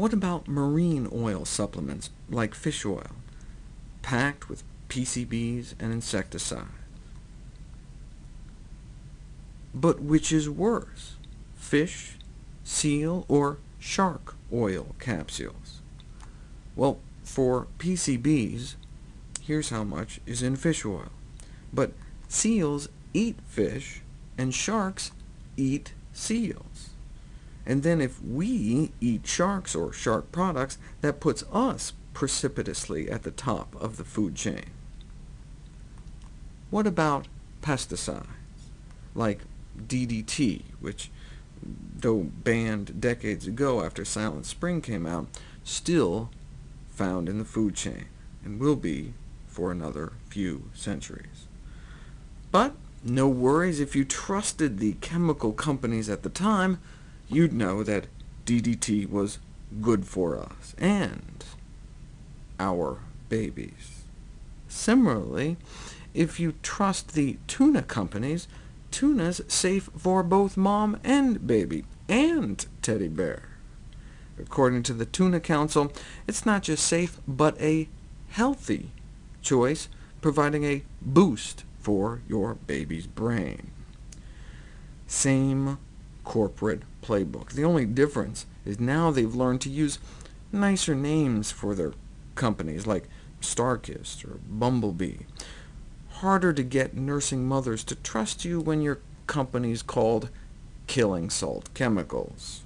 What about marine oil supplements, like fish oil, packed with PCBs and insecticides? But which is worse, fish, seal, or shark oil capsules? Well, for PCBs, here's how much is in fish oil. But seals eat fish, and sharks eat seals. And then if we eat sharks or shark products, that puts us precipitously at the top of the food chain. What about pesticides, like DDT, which, though banned decades ago after Silent Spring came out, still found in the food chain, and will be for another few centuries. But no worries, if you trusted the chemical companies at the time, you'd know that DDT was good for us, and our babies. Similarly, if you trust the tuna companies, tuna's safe for both mom and baby, and teddy bear. According to the Tuna Council, it's not just safe, but a healthy choice, providing a boost for your baby's brain. Same corporate playbook. The only difference is now they've learned to use nicer names for their companies, like Starkist or Bumblebee. Harder to get nursing mothers to trust you when your company's called Killing Salt Chemicals.